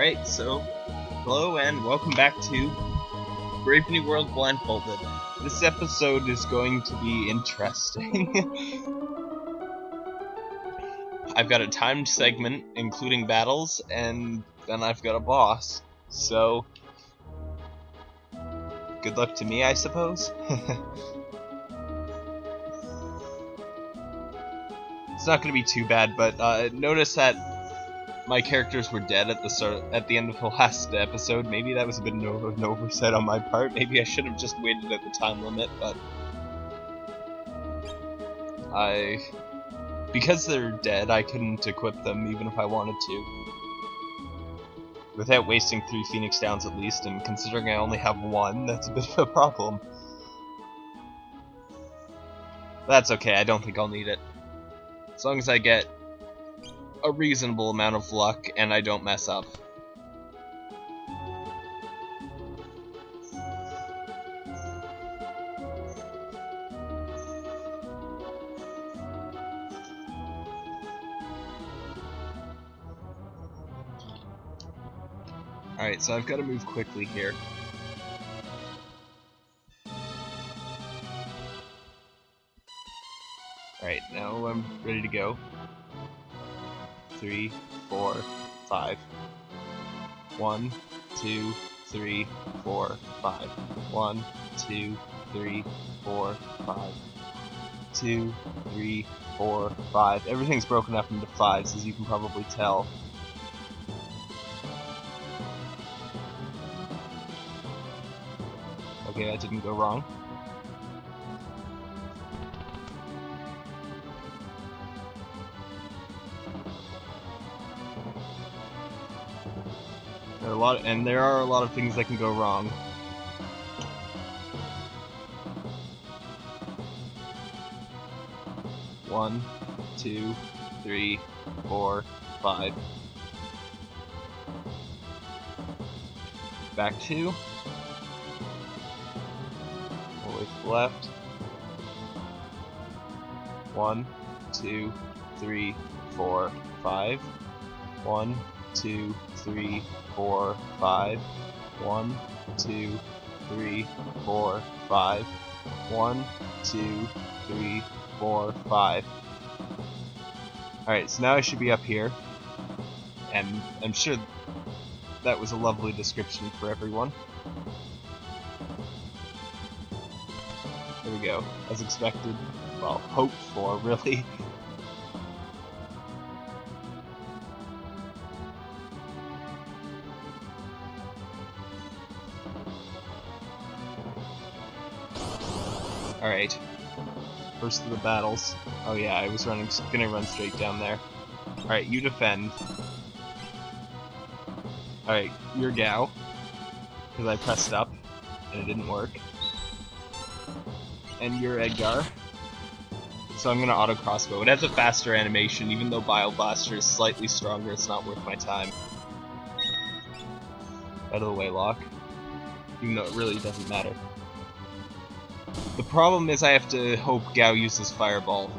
Alright, so, hello and welcome back to Brave New World Blindfolded. This episode is going to be interesting. I've got a timed segment, including battles, and then I've got a boss. So, good luck to me, I suppose? it's not going to be too bad, but uh, notice that my characters were dead at the start, at the end of the last episode. Maybe that was a bit of an oversight on my part. Maybe I should have just waited at the time limit, but I because they're dead, I couldn't equip them even if I wanted to. Without wasting three Phoenix Downs at least, and considering I only have one, that's a bit of a problem. That's okay, I don't think I'll need it. As long as I get a reasonable amount of luck and I don't mess up. Alright, so I've got to move quickly here. Alright, now I'm ready to go three, four, five. One, two, three, four, five. One, two, three, four, five. Two, three, four, five. Everything's broken up into fives, as you can probably tell. Okay, that didn't go wrong. There are a lot, and there are a lot of things that can go wrong. One, two, three, four, five. Back two. Left. One, two, three, four, five. One, two, three, four, five. One, two, three, four, five. One, two, three, four, five. Alright, so now I should be up here. And I'm sure that was a lovely description for everyone. There we go. As expected. Well, hoped for, really. First of the battles. Oh yeah, I was running, gonna run straight down there. Alright, you defend. Alright, you're Gau. Because I pressed up, and it didn't work. And you're Edgar. So I'm gonna auto crossbow. It has a faster animation, even though Bile Blaster is slightly stronger, it's not worth my time. Out of the way, Locke. Even though it really doesn't matter. The problem is I have to hope Gau uses Fireball.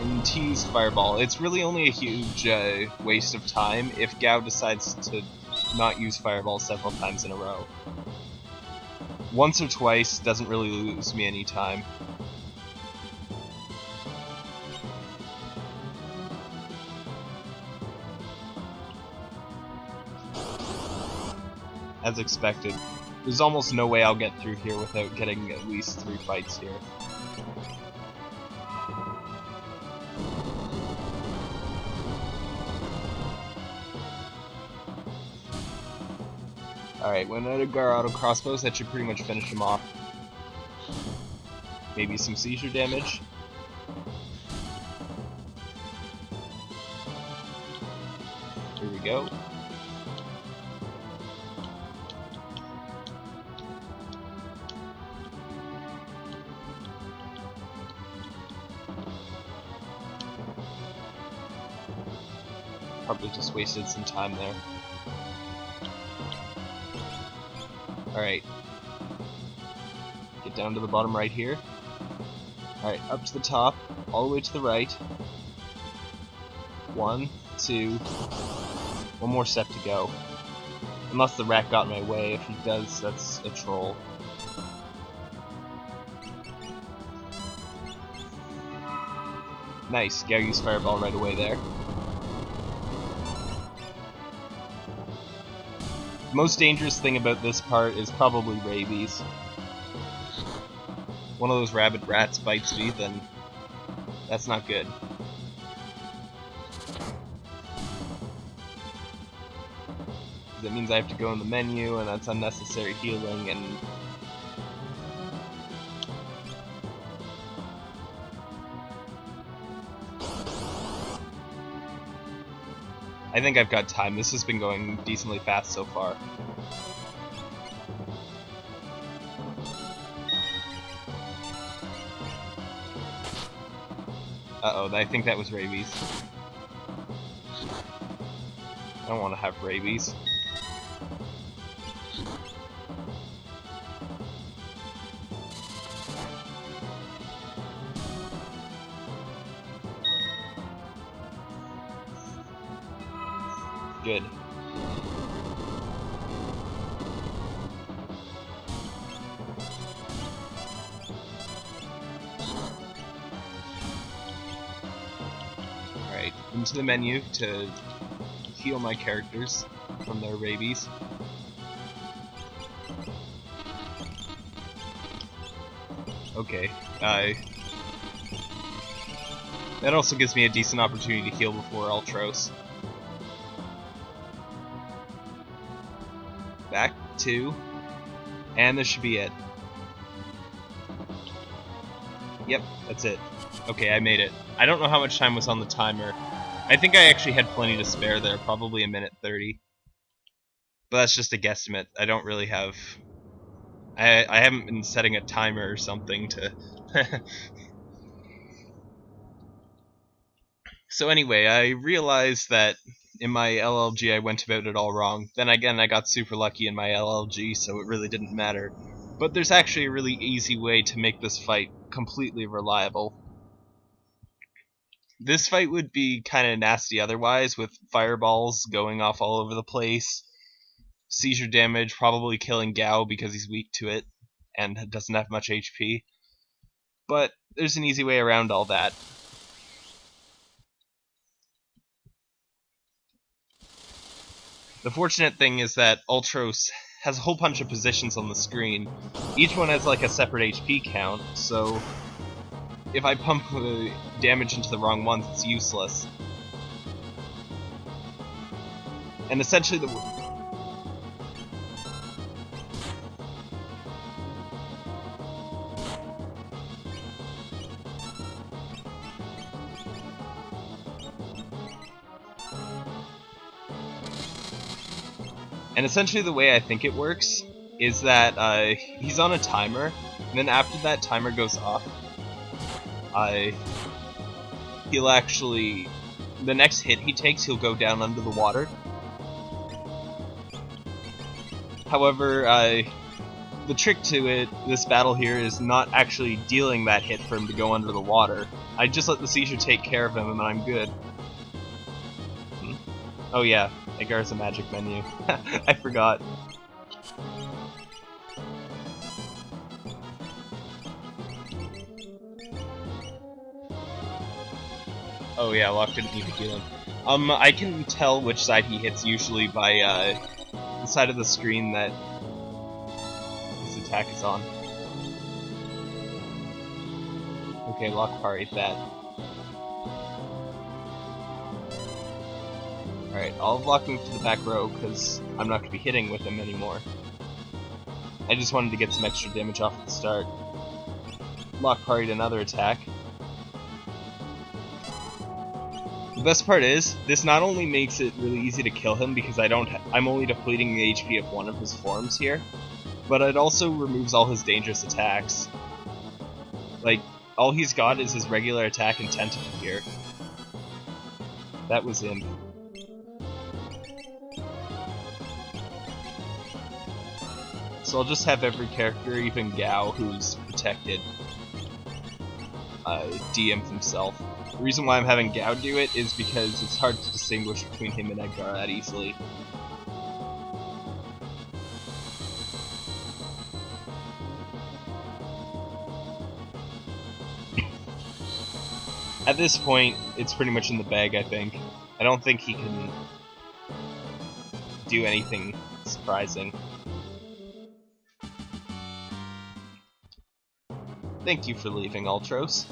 And tease Fireball. It's really only a huge uh, waste of time if Gau decides to not use Fireball several times in a row. Once or twice doesn't really lose me any time. As expected. There's almost no way I'll get through here without getting at least three fights here. Alright, when Edgar auto crossbows, that should pretty much finish him off. Maybe some seizure damage. Here we go. Wasted some time there. Alright. Get down to the bottom right here. Alright, up to the top, all the way to the right. One, two, one more step to go. Unless the rat got in my way. If he does, that's a troll. Nice, used Fireball right away there. Most dangerous thing about this part is probably rabies. One of those rabid rats bites me, then that's not good. That means I have to go in the menu, and that's unnecessary healing, and I think I've got time. This has been going decently fast so far. Uh-oh, I think that was rabies. I don't want to have rabies. Into the menu to heal my characters from their rabies. Okay, I... That also gives me a decent opportunity to heal before Ultros. Back two, and this should be it. Yep, that's it. Okay, I made it. I don't know how much time was on the timer. I think I actually had plenty to spare there, probably a minute 30. But that's just a guesstimate. I don't really have... I, I haven't been setting a timer or something to... so anyway, I realized that in my LLG I went about it all wrong. Then again, I got super lucky in my LLG, so it really didn't matter. But there's actually a really easy way to make this fight completely reliable. This fight would be kind of nasty otherwise, with fireballs going off all over the place, seizure damage, probably killing Gau because he's weak to it, and doesn't have much HP. But there's an easy way around all that. The fortunate thing is that Ultros has a whole bunch of positions on the screen. Each one has like a separate HP count, so if I pump the damage into the wrong ones, it's useless. And essentially the... And essentially the way I think it works is that uh, he's on a timer, and then after that timer goes off, I he'll actually the next hit he takes he'll go down under the water. However, uh, the trick to it, this battle here, is not actually dealing that hit for him to go under the water. I just let the seizure take care of him and I'm good. Hmm. Oh yeah, Edgar's a magic menu. I forgot. Oh yeah, Locke didn't need to heal him. Um, I can tell which side he hits usually by uh, the side of the screen that his attack is on. Okay, Locke parried that. Alright, I'll Locke move to the back row because I'm not going to be hitting with him anymore. I just wanted to get some extra damage off at the start. Locke parried another attack. The best part is, this not only makes it really easy to kill him because I don't I'm only depleting the HP of one of his forms here, but it also removes all his dangerous attacks. Like, all he's got is his regular attack and tentacle here. That was him. So I'll just have every character, even Gau, who's protected. uh, DM himself. The reason why I'm having Gau do it is because it's hard to distinguish between him and Edgar that easily. At this point, it's pretty much in the bag, I think. I don't think he can do anything surprising. Thank you for leaving, Ultros.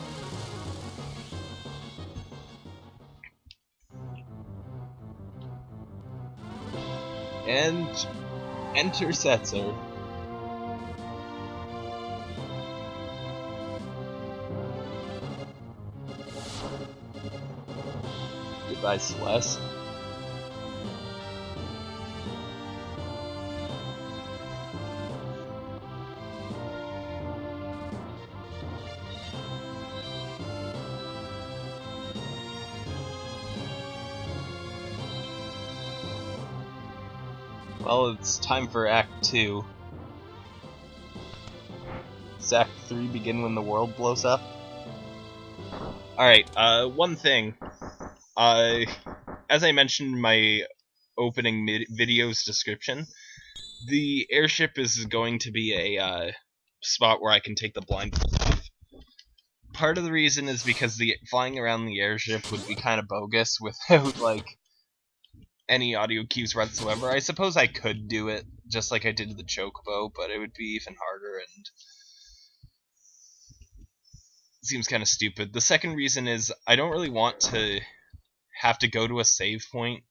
And enter Setzer. Goodbye, Celeste. Well, it's time for Act 2. Does Act 3 begin when the world blows up? Alright, uh, one thing. Uh, as I mentioned in my opening video's description, the airship is going to be a uh, spot where I can take the blindfold off. Part of the reason is because the flying around the airship would be kind of bogus without, like, any audio cues whatsoever. I suppose I could do it just like I did the Chocobo, but it would be even harder and seems kind of stupid. The second reason is I don't really want to have to go to a save point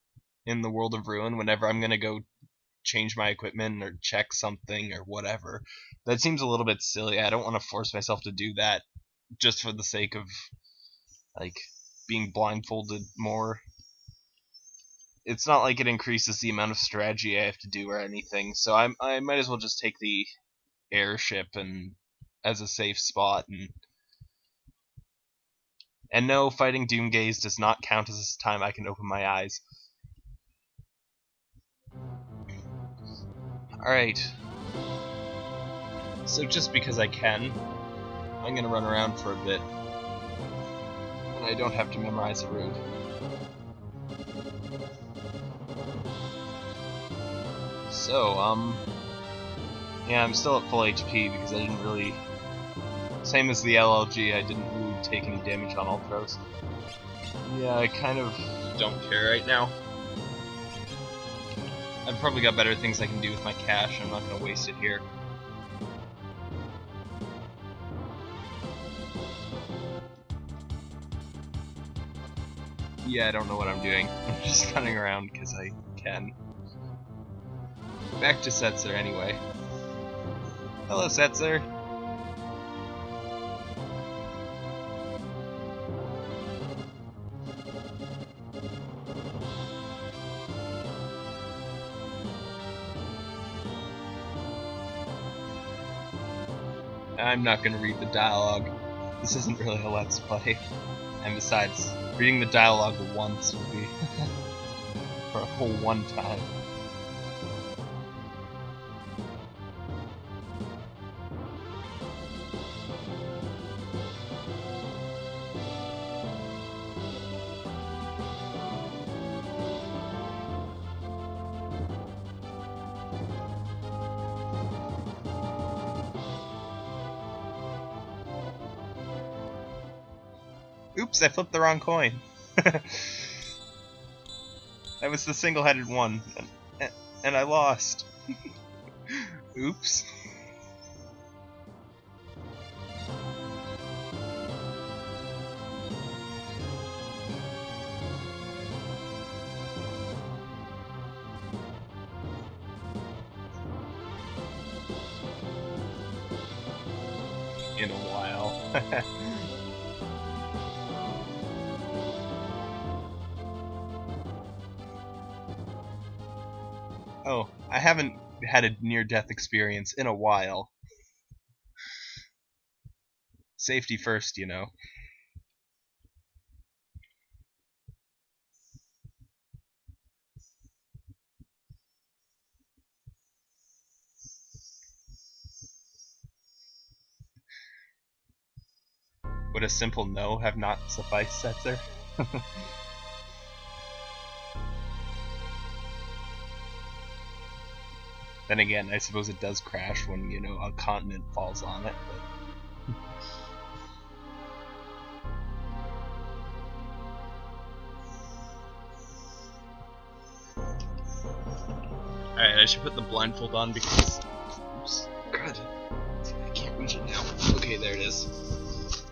in the world of ruin whenever I'm gonna go change my equipment or check something or whatever. That seems a little bit silly. I don't want to force myself to do that just for the sake of like being blindfolded more it's not like it increases the amount of strategy I have to do or anything. So I I might as well just take the airship and as a safe spot and and no, fighting Doomgaze does not count as time I can open my eyes. Alright. So just because I can, I'm gonna run around for a bit. And I don't have to memorize a route. So, um... Yeah, I'm still at full HP because I didn't really... Same as the LLG, I didn't really take any damage on all Ultros. Yeah, I kind of don't care right now. I've probably got better things I can do with my cash, I'm not going to waste it here. Yeah, I don't know what I'm doing. I'm just running around because I can. Back to Setzer anyway. Hello, Setzer. I'm not going to read the dialogue. This isn't really a Let's Play. And besides, reading the dialogue once would be for a whole one time. Oops, I flipped the wrong coin. that was the single-headed one, and, and I lost. Oops. In a while. Oh, I haven't had a near death experience in a while. Safety first, you know. Would a simple no have not sufficed, Setzer? then again, I suppose it does crash when, you know, a continent falls on it, but... Alright, I should put the blindfold on because... Oops. God. I can't reach it now. Okay, there it is.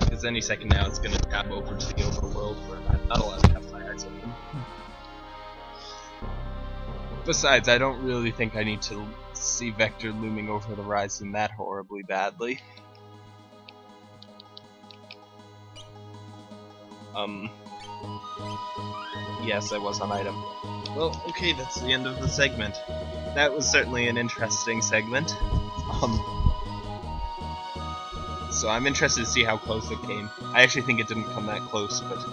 Because any second now it's gonna tap over to the overworld where Besides, I don't really think I need to see Vector looming over the horizon that horribly badly. Um... Yes, I was on item. Well, okay, that's the end of the segment. That was certainly an interesting segment. Um, so I'm interested to see how close it came. I actually think it didn't come that close, but